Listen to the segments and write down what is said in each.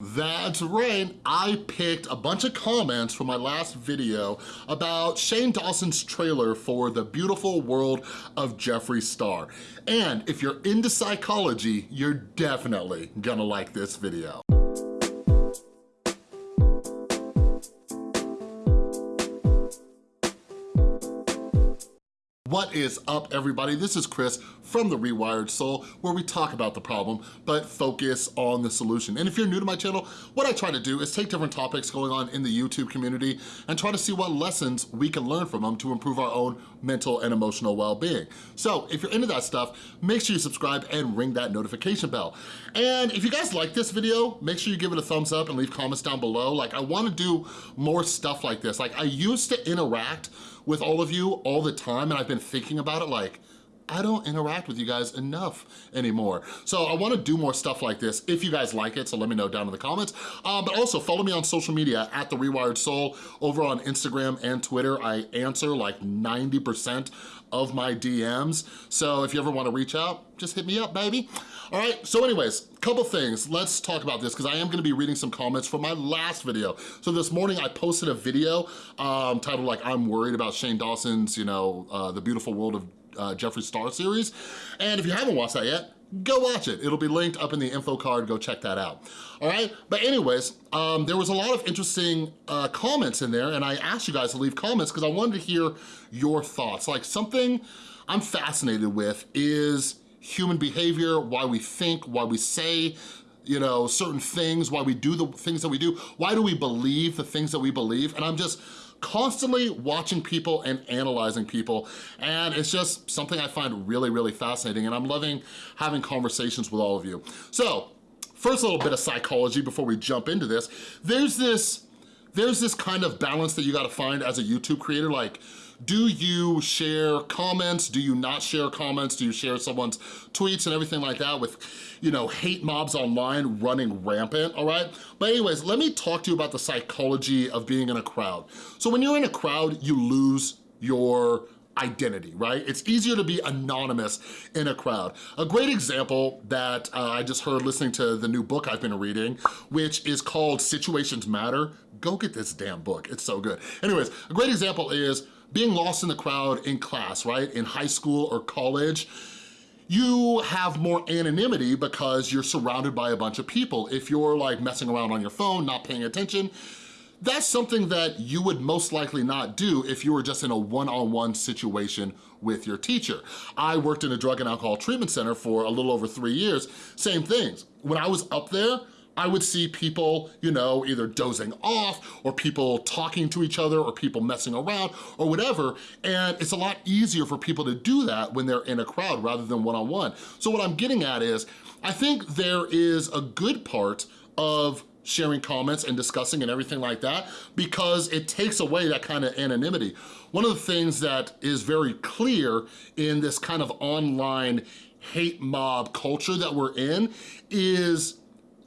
That's right, I picked a bunch of comments from my last video about Shane Dawson's trailer for The Beautiful World of Jeffree Star. And if you're into psychology, you're definitely gonna like this video. What is up, everybody? This is Chris from The Rewired Soul, where we talk about the problem, but focus on the solution. And if you're new to my channel, what I try to do is take different topics going on in the YouTube community and try to see what lessons we can learn from them to improve our own mental and emotional well-being. So if you're into that stuff, make sure you subscribe and ring that notification bell. And if you guys like this video, make sure you give it a thumbs up and leave comments down below. Like, I wanna do more stuff like this. Like, I used to interact with all of you all the time and I've been thinking about it like, I don't interact with you guys enough anymore. So I wanna do more stuff like this if you guys like it, so let me know down in the comments. Um, but also follow me on social media at The Rewired Soul over on Instagram and Twitter. I answer like 90% of my DMs. So if you ever wanna reach out, just hit me up, baby. All right, so anyways, couple things. Let's talk about this because I am gonna be reading some comments from my last video. So this morning I posted a video um, titled like, I'm worried about Shane Dawson's, you know, uh, The Beautiful World of uh, Jeffree Star series. And if you haven't watched that yet, go watch it. It'll be linked up in the info card, go check that out. All right, but anyways, um, there was a lot of interesting uh, comments in there and I asked you guys to leave comments because I wanted to hear your thoughts. Like something I'm fascinated with is human behavior, why we think, why we say you know, certain things, why we do the things that we do, why do we believe the things that we believe, and I'm just constantly watching people and analyzing people. And it's just something I find really, really fascinating. And I'm loving having conversations with all of you. So first a little bit of psychology before we jump into this. There's this, there's this kind of balance that you gotta find as a YouTube creator. Like, do you share comments? Do you not share comments? Do you share someone's tweets and everything like that with, you know, hate mobs online running rampant, all right? But anyways, let me talk to you about the psychology of being in a crowd. So when you're in a crowd, you lose your identity, right? It's easier to be anonymous in a crowd. A great example that uh, I just heard listening to the new book I've been reading, which is called Situations Matter. Go get this damn book, it's so good. Anyways, a great example is being lost in the crowd in class, right? In high school or college, you have more anonymity because you're surrounded by a bunch of people. If you're like messing around on your phone, not paying attention, that's something that you would most likely not do if you were just in a one-on-one -on -one situation with your teacher. I worked in a drug and alcohol treatment center for a little over three years, same things. When I was up there, I would see people, you know, either dozing off or people talking to each other or people messing around or whatever. And it's a lot easier for people to do that when they're in a crowd rather than one-on-one. -on -one. So what I'm getting at is, I think there is a good part of sharing comments and discussing and everything like that because it takes away that kind of anonymity. One of the things that is very clear in this kind of online hate mob culture that we're in is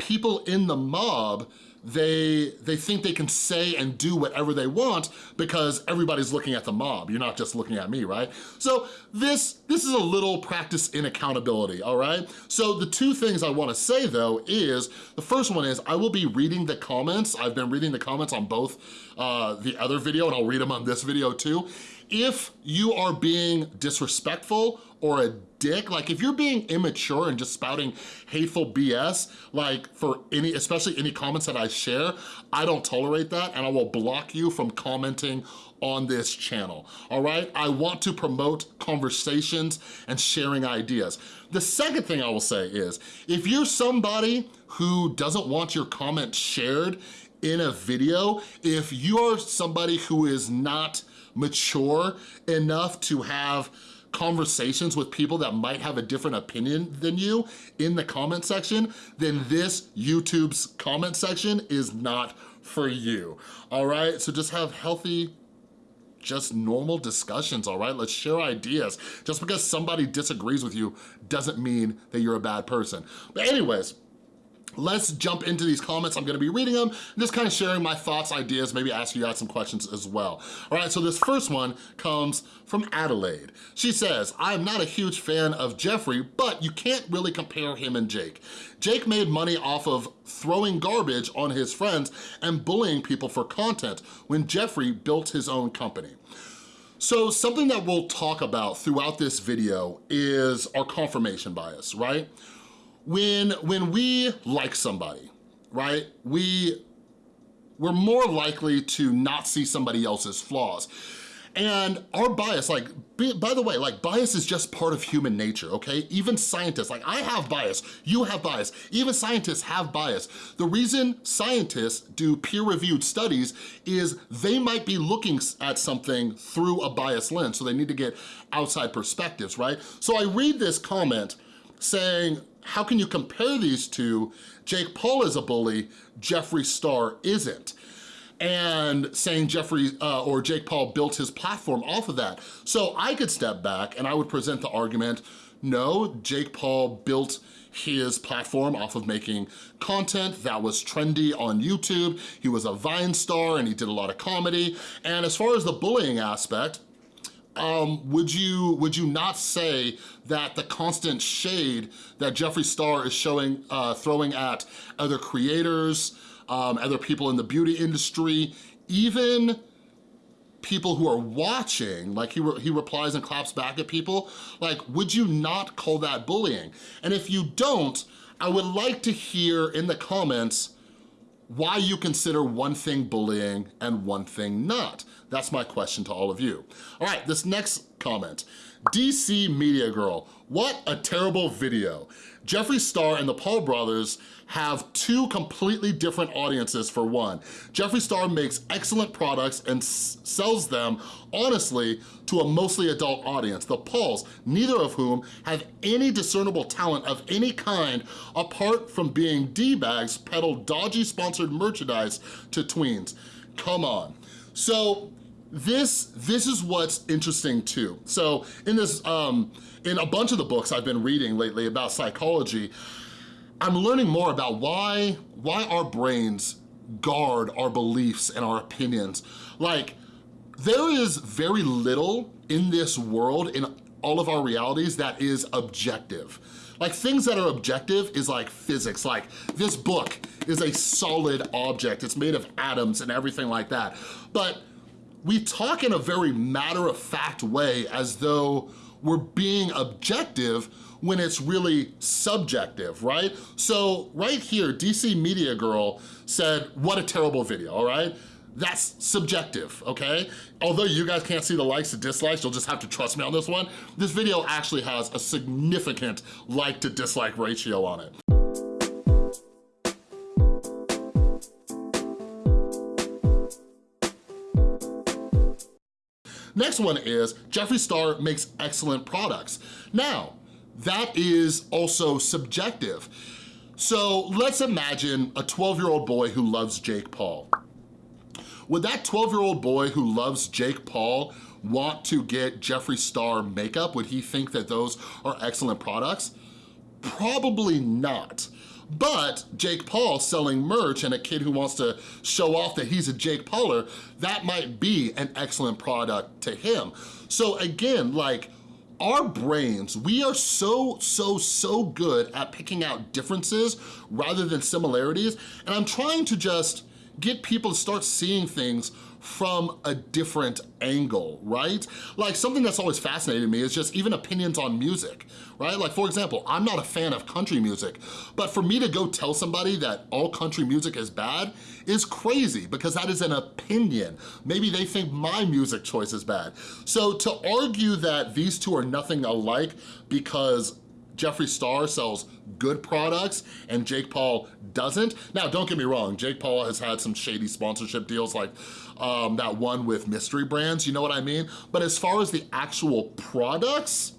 people in the mob they they think they can say and do whatever they want because everybody's looking at the mob. You're not just looking at me, right? So this, this is a little practice in accountability, all right? So the two things I wanna say though is, the first one is I will be reading the comments. I've been reading the comments on both uh, the other video and I'll read them on this video too. If you are being disrespectful or a dick. Like if you're being immature and just spouting hateful BS, like for any, especially any comments that I share, I don't tolerate that and I will block you from commenting on this channel, all right? I want to promote conversations and sharing ideas. The second thing I will say is, if you're somebody who doesn't want your comment shared in a video, if you're somebody who is not mature enough to have conversations with people that might have a different opinion than you in the comment section, then this YouTube's comment section is not for you, all right? So just have healthy, just normal discussions, all right? Let's share ideas. Just because somebody disagrees with you doesn't mean that you're a bad person. But anyways, let's jump into these comments. I'm gonna be reading them, just kind of sharing my thoughts, ideas, maybe ask you guys some questions as well. All right, so this first one comes from Adelaide. She says, I'm not a huge fan of Jeffree, but you can't really compare him and Jake. Jake made money off of throwing garbage on his friends and bullying people for content when Jeffree built his own company. So something that we'll talk about throughout this video is our confirmation bias, right? When, when we like somebody, right, we, we're more likely to not see somebody else's flaws. And our bias, like, by the way, like bias is just part of human nature, okay? Even scientists, like I have bias, you have bias, even scientists have bias. The reason scientists do peer-reviewed studies is they might be looking at something through a biased lens, so they need to get outside perspectives, right? So I read this comment saying, how can you compare these two? Jake Paul is a bully, Jeffree Star isn't and saying Jeffree uh, or Jake Paul built his platform off of that. So I could step back and I would present the argument, no, Jake Paul built his platform off of making content that was trendy on YouTube. He was a Vine star and he did a lot of comedy. And as far as the bullying aspect, um, would you would you not say that the constant shade that Jeffree Star is showing, uh, throwing at other creators, um, other people in the beauty industry, even people who are watching, like he, re he replies and claps back at people, like, would you not call that bullying? And if you don't, I would like to hear in the comments why you consider one thing bullying and one thing not. That's my question to all of you. All right, this next comment. DC Media Girl, what a terrible video. Jeffree Star and the Paul brothers have two completely different audiences for one. Jeffree Star makes excellent products and sells them, honestly, to a mostly adult audience. The Pauls, neither of whom have any discernible talent of any kind apart from being D-bags peddle dodgy sponsored merchandise to tweens. Come on. So this, this is what's interesting too. So in this, um, in a bunch of the books I've been reading lately about psychology, I'm learning more about why, why our brains guard our beliefs and our opinions. Like, there is very little in this world, in all of our realities, that is objective. Like things that are objective is like physics, like this book is a solid object. It's made of atoms and everything like that. But we talk in a very matter-of-fact way as though we're being objective when it's really subjective, right? So right here, DC Media Girl said, what a terrible video, all right? That's subjective, okay? Although you guys can't see the likes and dislikes, you'll just have to trust me on this one. This video actually has a significant like to dislike ratio on it. Next one is Jeffree Star makes excellent products. Now, that is also subjective. So let's imagine a 12-year-old boy who loves Jake Paul. Would that 12-year-old boy who loves Jake Paul want to get Jeffree Star makeup? Would he think that those are excellent products? Probably not. But Jake Paul selling merch and a kid who wants to show off that he's a Jake Pauler, that might be an excellent product to him. So again, like, our brains, we are so, so, so good at picking out differences rather than similarities. And I'm trying to just get people to start seeing things from a different angle, right? Like something that's always fascinated me is just even opinions on music, right? Like for example, I'm not a fan of country music, but for me to go tell somebody that all country music is bad is crazy because that is an opinion. Maybe they think my music choice is bad. So to argue that these two are nothing alike because Jeffree Star sells good products and Jake Paul doesn't. Now, don't get me wrong, Jake Paul has had some shady sponsorship deals like um, that one with mystery brands, you know what I mean? But as far as the actual products,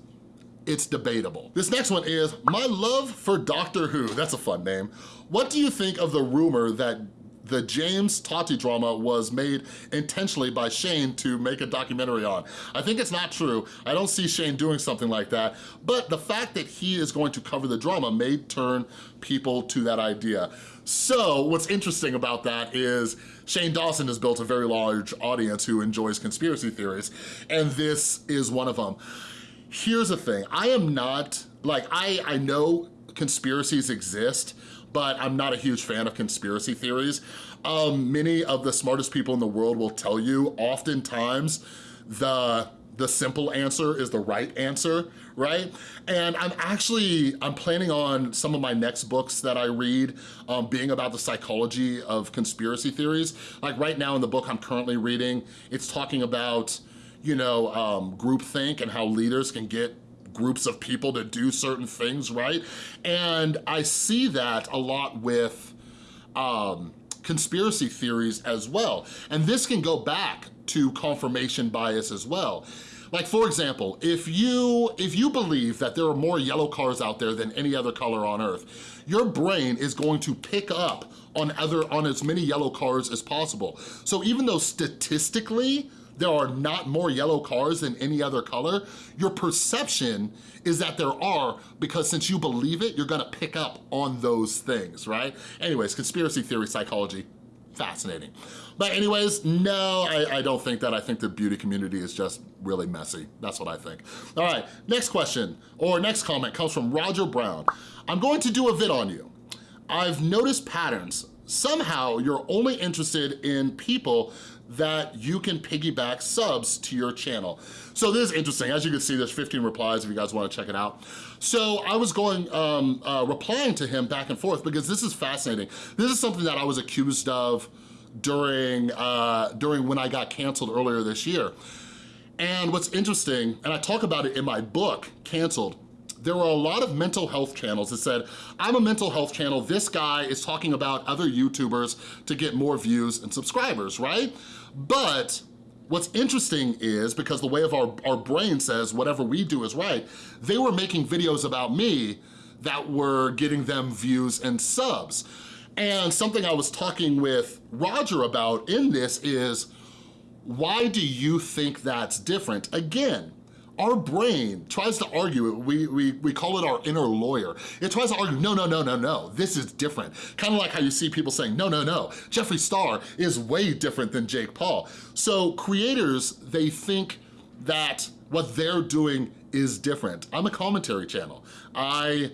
it's debatable. This next one is My Love for Doctor Who. That's a fun name. What do you think of the rumor that the James Tati drama was made intentionally by Shane to make a documentary on. I think it's not true. I don't see Shane doing something like that, but the fact that he is going to cover the drama may turn people to that idea. So what's interesting about that is Shane Dawson has built a very large audience who enjoys conspiracy theories, and this is one of them. Here's the thing, I am not, like I, I know conspiracies exist, but I'm not a huge fan of conspiracy theories. Um, many of the smartest people in the world will tell you oftentimes the the simple answer is the right answer, right? And I'm actually, I'm planning on some of my next books that I read um, being about the psychology of conspiracy theories. Like right now in the book I'm currently reading, it's talking about, you know, um, groupthink and how leaders can get groups of people to do certain things, right? And I see that a lot with um, conspiracy theories as well. And this can go back to confirmation bias as well. Like for example, if you, if you believe that there are more yellow cars out there than any other color on earth, your brain is going to pick up on other on as many yellow cars as possible. So even though statistically there are not more yellow cars than any other color, your perception is that there are because since you believe it, you're gonna pick up on those things, right? Anyways, conspiracy theory psychology, fascinating. But anyways, no, I, I, don't think that. I think the beauty community is just really messy. That's what I think. All right, next question or next comment comes from Roger Brown. I'm going to do a vid on you. I've noticed patterns. Somehow you're only interested in people that you can piggyback subs to your channel. So this is interesting. As you can see, there's 15 replies if you guys wanna check it out. So I was going, um, uh, replying to him back and forth because this is fascinating. This is something that I was accused of during, uh, during when I got canceled earlier this year. And what's interesting, and I talk about it in my book, Canceled, there were a lot of mental health channels that said, I'm a mental health channel, this guy is talking about other YouTubers to get more views and subscribers, right? But What's interesting is, because the way of our, our brain says whatever we do is right, they were making videos about me that were getting them views and subs. And something I was talking with Roger about in this is, why do you think that's different? Again, our brain tries to argue. We, we, we call it our inner lawyer. It tries to argue, no, no, no, no, no, this is different. Kind of like how you see people saying, no, no, no, Jeffree Star is way different than Jake Paul. So creators, they think that what they're doing is different. I'm a commentary channel. I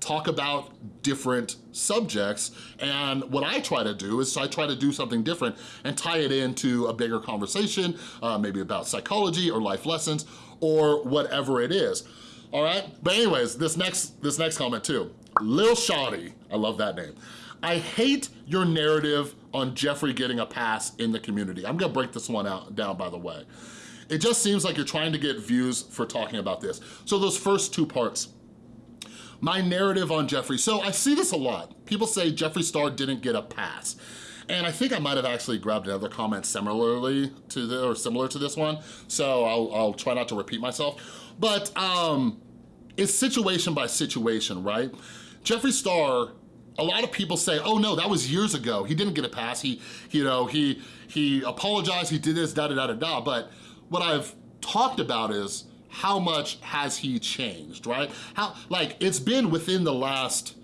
talk about different subjects and what I try to do is I try to do something different and tie it into a bigger conversation, uh, maybe about psychology or life lessons or whatever it is. All right, but anyways, this next, this next comment too. Lil Shawty, I love that name. I hate your narrative on Jeffree getting a pass in the community. I'm gonna break this one out down by the way. It just seems like you're trying to get views for talking about this. So those first two parts, my narrative on Jeffree. So I see this a lot. People say Jeffree Star didn't get a pass. And I think I might have actually grabbed another comment similarly to the, or similar to this one. So I'll, I'll try not to repeat myself. But um, it's situation by situation, right? Jeffree Star a lot of people say, oh no, that was years ago. He didn't get a pass. He, you know, he, he apologized, he did this, da da da da da. But what I've talked about is how much has he changed, right? How, like, it's been within the last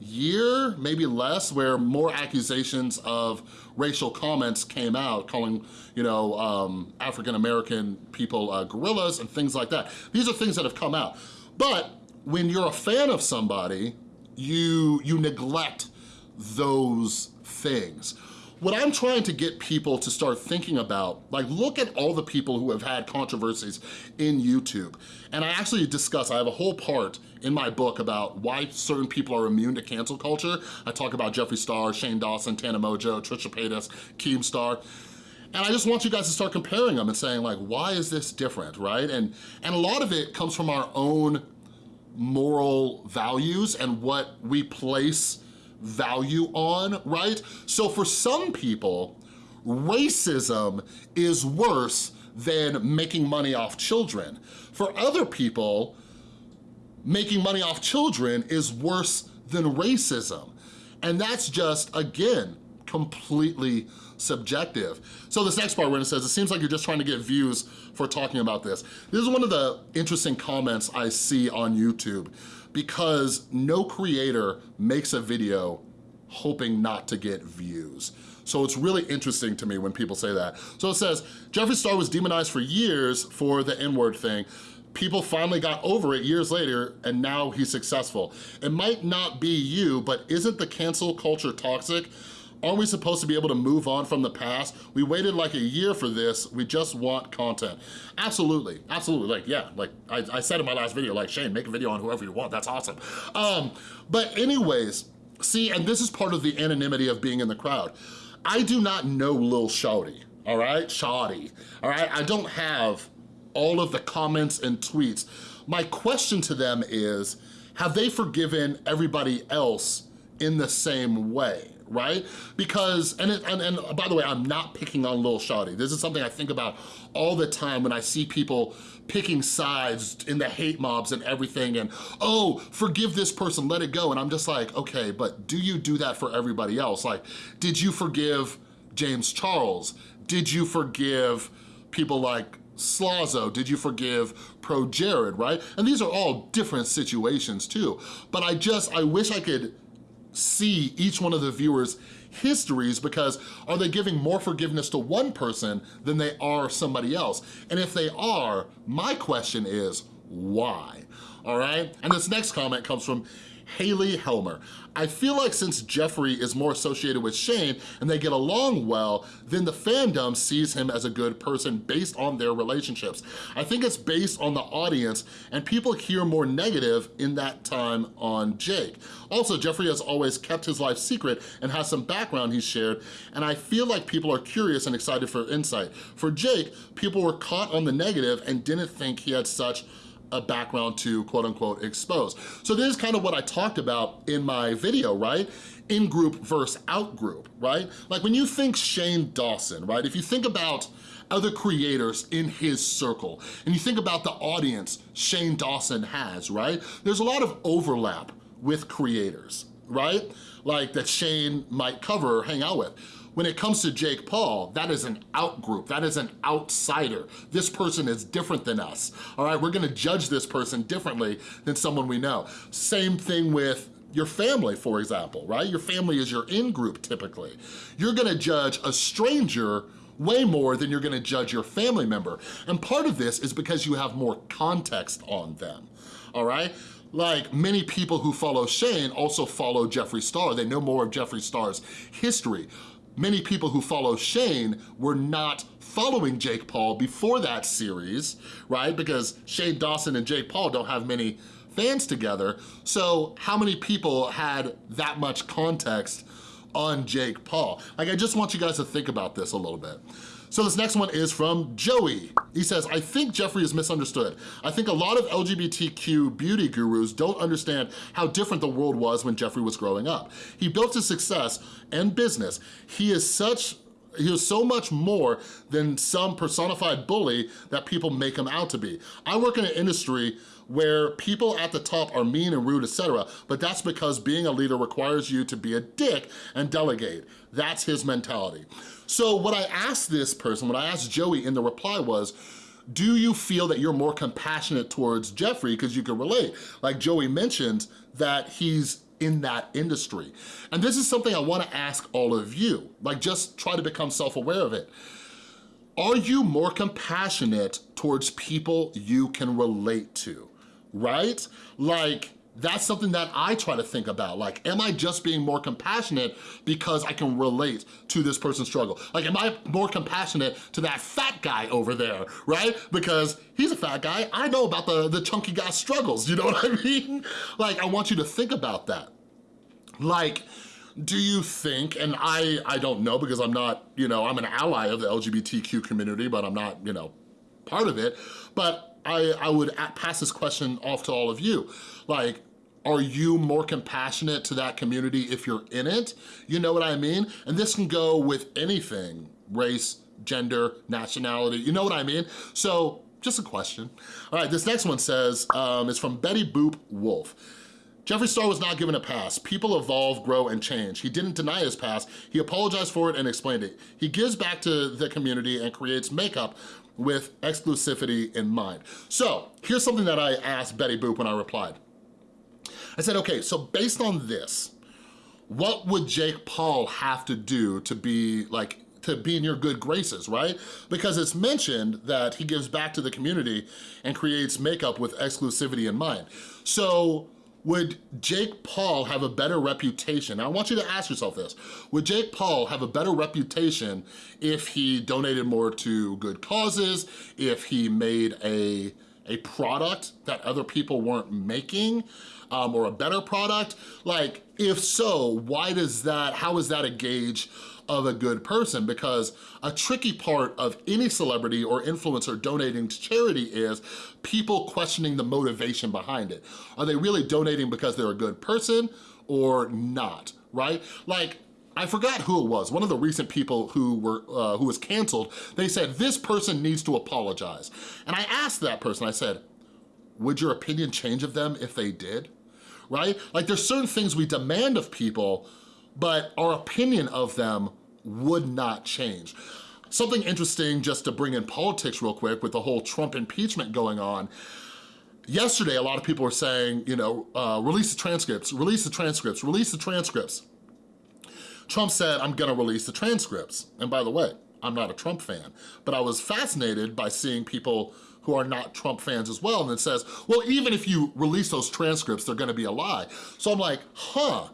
year, maybe less, where more accusations of racial comments came out, calling, you know, um, African-American people uh, gorillas and things like that. These are things that have come out. But when you're a fan of somebody, you, you neglect those things. What I'm trying to get people to start thinking about, like look at all the people who have had controversies in YouTube. And I actually discuss, I have a whole part in my book about why certain people are immune to cancel culture. I talk about Jeffree Star, Shane Dawson, Tana Mongeau, Trisha Paytas, Keemstar. And I just want you guys to start comparing them and saying like, why is this different, right? And, and a lot of it comes from our own moral values and what we place value on, right? So for some people, racism is worse than making money off children. For other people, making money off children is worse than racism. And that's just, again, completely subjective. So this next part when it says, it seems like you're just trying to get views for talking about this. This is one of the interesting comments I see on YouTube because no creator makes a video hoping not to get views. So it's really interesting to me when people say that. So it says, Jeffree Star was demonized for years for the N-word thing. People finally got over it years later and now he's successful. It might not be you, but isn't the cancel culture toxic? Aren't we supposed to be able to move on from the past? We waited like a year for this. We just want content. Absolutely, absolutely. Like, yeah, like I, I said in my last video, like Shane, make a video on whoever you want. That's awesome. Um, but anyways, see, and this is part of the anonymity of being in the crowd. I do not know Lil Shawty, all right? Shawty, all right? I don't have all of the comments and tweets. My question to them is, have they forgiven everybody else in the same way? right? Because, and, it, and, and by the way, I'm not picking on Lil Shawty. This is something I think about all the time when I see people picking sides in the hate mobs and everything and, oh, forgive this person, let it go. And I'm just like, okay, but do you do that for everybody else? Like, did you forgive James Charles? Did you forgive people like Slazo? Did you forgive ProJared, right? And these are all different situations too. But I just, I wish I could see each one of the viewers' histories because are they giving more forgiveness to one person than they are somebody else? And if they are, my question is, why? All right? And this next comment comes from Haley Helmer. I feel like since Jeffree is more associated with Shane and they get along well, then the fandom sees him as a good person based on their relationships. I think it's based on the audience and people hear more negative in that time on Jake. Also, Jeffree has always kept his life secret and has some background he's shared, and I feel like people are curious and excited for insight. For Jake, people were caught on the negative and didn't think he had such a background to quote unquote expose. So this is kind of what I talked about in my video, right? In-group versus out-group, right? Like when you think Shane Dawson, right? If you think about other creators in his circle, and you think about the audience Shane Dawson has, right? There's a lot of overlap with creators, right? Like that Shane might cover or hang out with. When it comes to Jake Paul, that is an out group, that is an outsider. This person is different than us, all right? We're gonna judge this person differently than someone we know. Same thing with your family, for example, right? Your family is your in-group typically. You're gonna judge a stranger way more than you're gonna judge your family member. And part of this is because you have more context on them, all right? Like many people who follow Shane also follow Jeffree Star. They know more of Jeffree Star's history many people who follow Shane were not following Jake Paul before that series, right? Because Shane Dawson and Jake Paul don't have many fans together. So how many people had that much context on Jake Paul? Like, I just want you guys to think about this a little bit. So this next one is from Joey. He says, I think Jeffree is misunderstood. I think a lot of LGBTQ beauty gurus don't understand how different the world was when Jeffree was growing up. He built his success and business. He is such he was so much more than some personified bully that people make him out to be. I work in an industry where people at the top are mean and rude, etc. But that's because being a leader requires you to be a dick and delegate. That's his mentality. So what I asked this person, what I asked Joey in the reply was, do you feel that you're more compassionate towards Jeffree because you can relate? Like Joey mentioned that he's in that industry. And this is something I wanna ask all of you, like just try to become self-aware of it. Are you more compassionate towards people you can relate to? right? Like, that's something that I try to think about. Like, am I just being more compassionate because I can relate to this person's struggle? Like, am I more compassionate to that fat guy over there, right? Because he's a fat guy, I know about the, the chunky guy's struggles, you know what I mean? Like, I want you to think about that. Like, do you think, and I, I don't know because I'm not, you know, I'm an ally of the LGBTQ community, but I'm not, you know, part of it, but I, I would pass this question off to all of you. Like, are you more compassionate to that community if you're in it? You know what I mean? And this can go with anything, race, gender, nationality, you know what I mean? So just a question. All right, this next one says, um, it's from Betty Boop Wolf. Jeffree Star was not given a pass. People evolve, grow, and change. He didn't deny his past. He apologized for it and explained it. He gives back to the community and creates makeup with exclusivity in mind. So here's something that I asked Betty Boop when I replied. I said, okay, so based on this, what would Jake Paul have to do to be like to be in your good graces, right? Because it's mentioned that he gives back to the community and creates makeup with exclusivity in mind. So would Jake Paul have a better reputation? Now, I want you to ask yourself this. Would Jake Paul have a better reputation if he donated more to good causes, if he made a, a product that other people weren't making, um, or a better product? Like, if so, why does that, how is that a gauge of a good person because a tricky part of any celebrity or influencer donating to charity is people questioning the motivation behind it. Are they really donating because they're a good person or not, right? Like, I forgot who it was, one of the recent people who were uh, who was canceled, they said, this person needs to apologize. And I asked that person, I said, would your opinion change of them if they did? Right? Like there's certain things we demand of people, but our opinion of them would not change. Something interesting just to bring in politics real quick with the whole Trump impeachment going on, yesterday a lot of people were saying, you know, uh, release the transcripts, release the transcripts, release the transcripts. Trump said, I'm gonna release the transcripts. And by the way, I'm not a Trump fan, but I was fascinated by seeing people who are not Trump fans as well, and it says, well, even if you release those transcripts, they're gonna be a lie. So I'm like, huh,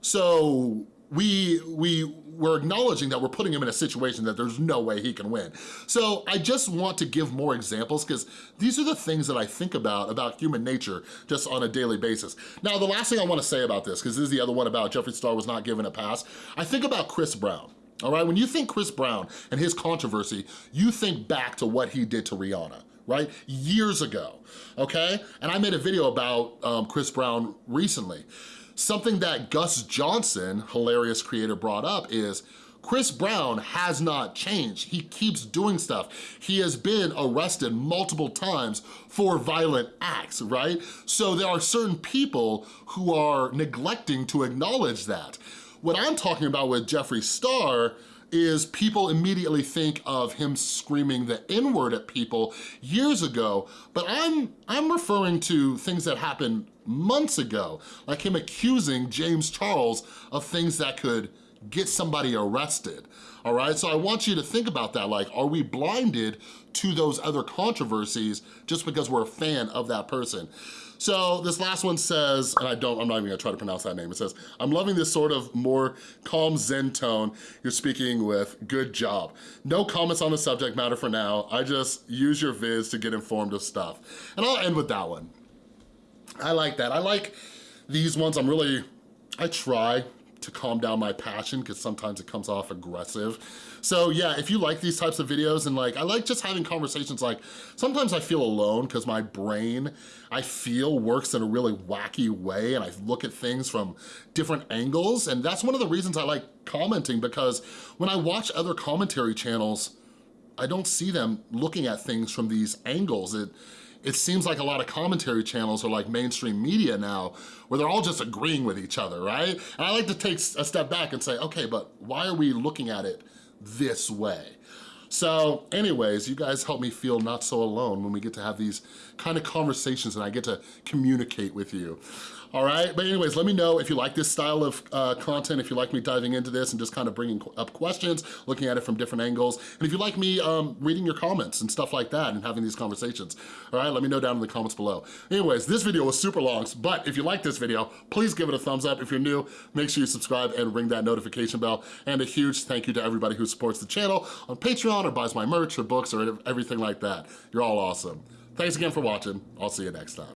so we, we we're acknowledging that we're putting him in a situation that there's no way he can win. So I just want to give more examples because these are the things that I think about, about human nature just on a daily basis. Now, the last thing I wanna say about this, because this is the other one about Jeffree Star was not given a pass, I think about Chris Brown. All right, when you think Chris Brown and his controversy, you think back to what he did to Rihanna right? Years ago, okay? And I made a video about um, Chris Brown recently. Something that Gus Johnson, hilarious creator, brought up is Chris Brown has not changed. He keeps doing stuff. He has been arrested multiple times for violent acts, right? So there are certain people who are neglecting to acknowledge that. What I'm talking about with Jeffree Star is people immediately think of him screaming the N-word at people years ago, but I'm, I'm referring to things that happened months ago, like him accusing James Charles of things that could get somebody arrested, all right? So I want you to think about that, like, are we blinded to those other controversies just because we're a fan of that person? So this last one says, and I don't, I'm not even gonna try to pronounce that name. It says, I'm loving this sort of more calm zen tone you're speaking with, good job. No comments on the subject matter for now. I just use your vids to get informed of stuff. And I'll end with that one. I like that. I like these ones. I'm really, I try to calm down my passion because sometimes it comes off aggressive. So yeah, if you like these types of videos and like, I like just having conversations like, sometimes I feel alone because my brain, I feel works in a really wacky way and I look at things from different angles. And that's one of the reasons I like commenting because when I watch other commentary channels, I don't see them looking at things from these angles. It, it seems like a lot of commentary channels are like mainstream media now, where they're all just agreeing with each other, right? And I like to take a step back and say, okay, but why are we looking at it this way? So anyways, you guys help me feel not so alone when we get to have these kind of conversations and I get to communicate with you. All right, but anyways, let me know if you like this style of uh, content, if you like me diving into this and just kind of bringing up questions, looking at it from different angles, and if you like me um, reading your comments and stuff like that and having these conversations. All right, let me know down in the comments below. Anyways, this video was super long, but if you like this video, please give it a thumbs up. If you're new, make sure you subscribe and ring that notification bell. And a huge thank you to everybody who supports the channel on Patreon or buys my merch or books or everything like that. You're all awesome. Thanks again for watching. I'll see you next time.